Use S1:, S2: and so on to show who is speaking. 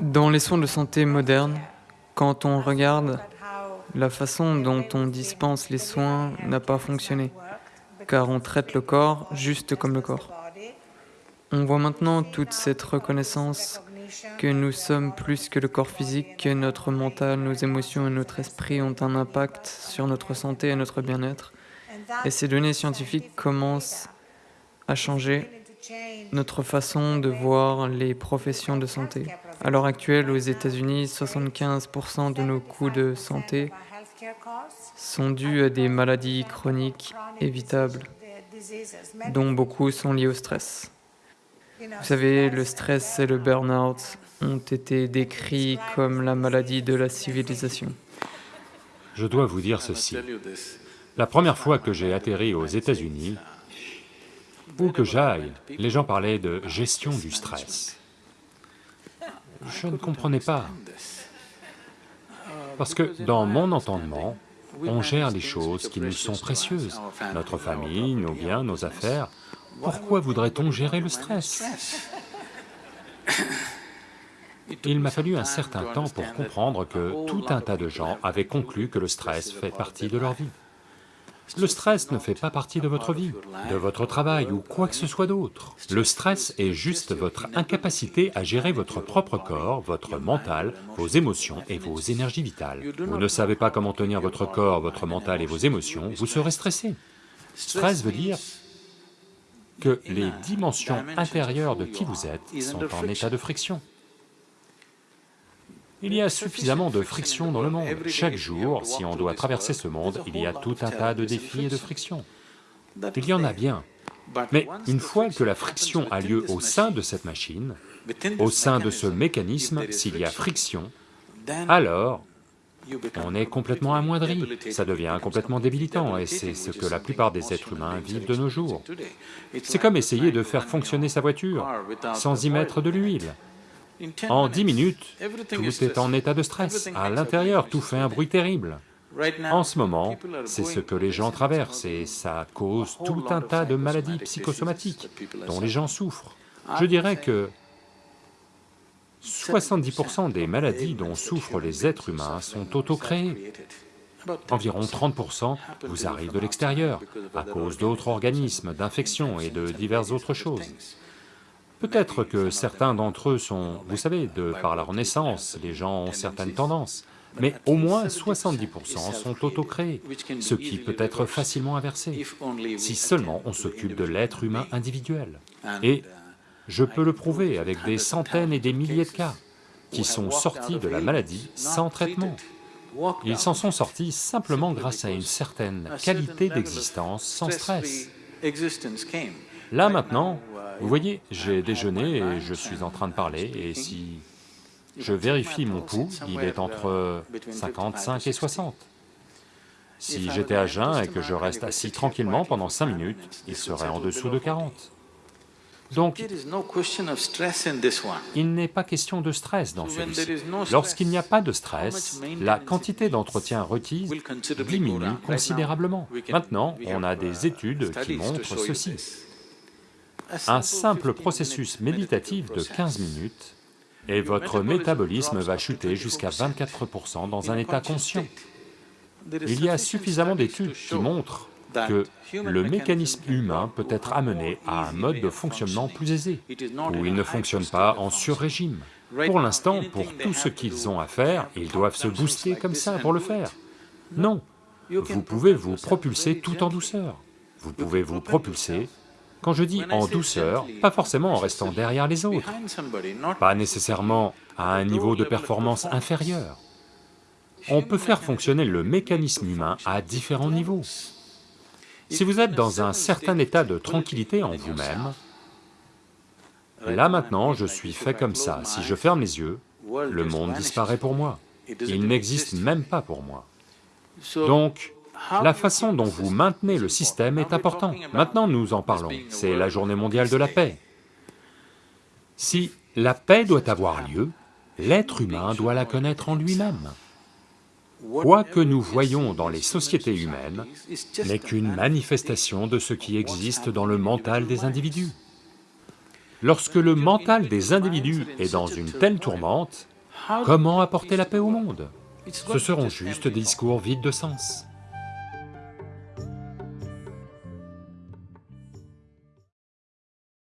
S1: Dans les soins de santé modernes, quand on regarde, la façon dont on dispense les soins n'a pas fonctionné, car on traite le corps juste comme le corps. On voit maintenant toute cette reconnaissance que nous sommes plus que le corps physique, que notre mental, nos émotions et notre esprit ont un impact sur notre santé et notre bien-être. Et ces données scientifiques commencent à changer notre façon de voir les professions de santé. À l'heure actuelle, aux États-Unis, 75% de nos coûts de santé sont dus à des maladies chroniques évitables, dont beaucoup sont liées au stress. Vous savez, le stress et le burn-out ont été décrits comme la maladie de la civilisation.
S2: Je dois vous dire ceci. La première fois que j'ai atterri aux États-Unis, où que j'aille, les gens parlaient de gestion du stress. Je ne comprenais pas, parce que dans mon entendement, on gère les choses qui nous sont précieuses, notre famille, nos biens, nos affaires, pourquoi voudrait-on gérer le stress? Il m'a fallu un certain temps pour comprendre que tout un tas de gens avaient conclu que le stress fait partie de leur vie. Le stress ne fait pas partie de votre vie, de votre travail ou quoi que ce soit d'autre. Le stress est juste votre incapacité à gérer votre propre corps, votre mental, vos émotions et vos énergies vitales. Vous ne savez pas comment tenir votre corps, votre mental et vos émotions, vous serez stressé. Stress veut dire que les dimensions intérieures de qui vous êtes sont en état de friction. Il y a suffisamment de friction dans le monde. Chaque jour, si on doit traverser ce monde, il y a tout un tas de défis et de frictions. Il y en a bien. Mais une fois que la friction a lieu au sein de cette machine, au sein de ce mécanisme, s'il y a friction, alors on est complètement amoindri, ça devient complètement débilitant, et c'est ce que la plupart des êtres humains vivent de nos jours. C'est comme essayer de faire fonctionner sa voiture sans y mettre de l'huile. En dix minutes, tout est en état de stress, à l'intérieur tout fait un bruit terrible. En ce moment, c'est ce que les gens traversent et ça cause tout un tas de maladies psychosomatiques dont les gens souffrent. Je dirais que 70% des maladies dont souffrent les êtres humains sont auto-créées. Environ 30% vous arrivent de l'extérieur, à cause d'autres organismes, d'infections et de diverses autres choses. Peut-être que certains d'entre eux sont, vous savez, de par leur naissance, les gens ont certaines tendances, mais au moins 70% sont auto-créés, ce qui peut être facilement inversé, si seulement on s'occupe de l'être humain individuel. Et je peux le prouver avec des centaines et des milliers de cas qui sont sortis de la maladie sans traitement. Ils s'en sont sortis simplement grâce à une certaine qualité d'existence sans stress. Là maintenant, vous voyez, j'ai déjeuné et je suis en train de parler, et si je vérifie mon pouls, il est entre 55 et 60. Si j'étais à jeun et que je reste assis tranquillement pendant 5 minutes, il serait en dessous de 40. Donc, il n'est pas question de stress dans celui-ci. Lorsqu'il n'y a pas de stress, la quantité d'entretien requise diminue considérablement. Maintenant, on a des études qui montrent ceci. Un simple processus méditatif de 15 minutes et votre métabolisme va chuter jusqu'à 24% dans un état conscient. Il y a suffisamment d'études qui montrent que le mécanisme humain peut être amené à un mode de fonctionnement plus aisé, où il ne fonctionne pas en sur-régime. Pour l'instant, pour tout ce qu'ils ont à faire, ils doivent se booster comme ça pour le faire. Non, vous pouvez vous propulser tout en douceur. Vous pouvez vous propulser, quand je dis en douceur, pas forcément en restant derrière les autres, pas nécessairement à un niveau de performance inférieur. On peut faire fonctionner le mécanisme humain à différents niveaux. Si vous êtes dans un certain état de tranquillité en vous-même, là maintenant je suis fait comme ça, si je ferme les yeux, le monde disparaît pour moi, il n'existe même pas pour moi. Donc, la façon dont vous maintenez le système est importante. Maintenant nous en parlons, c'est la journée mondiale de la paix. Si la paix doit avoir lieu, l'être humain doit la connaître en lui-même. Quoi que nous voyons dans les sociétés humaines n'est qu'une manifestation de ce qui existe dans le mental des individus. Lorsque le mental des individus est dans une telle tourmente, Comment apporter la paix au monde? Ce seront juste des discours vides de sens.